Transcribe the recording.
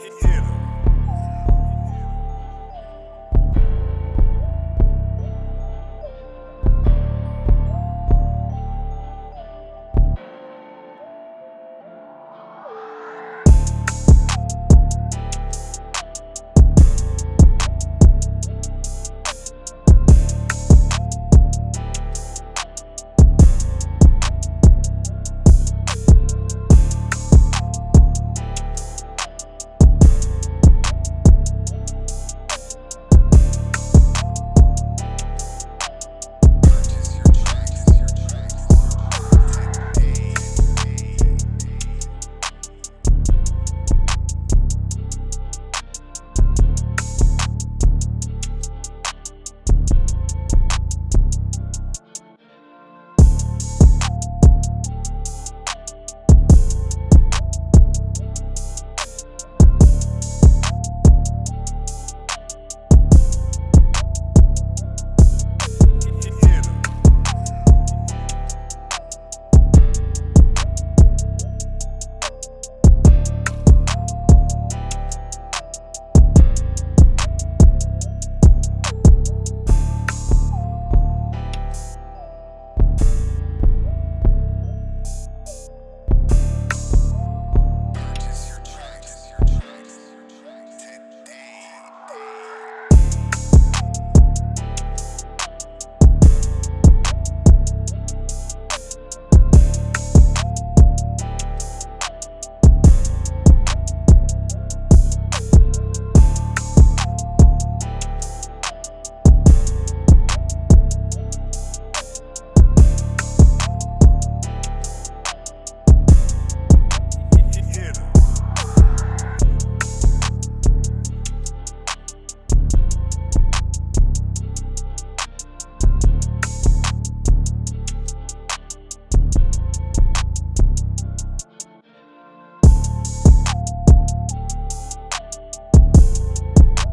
hit them.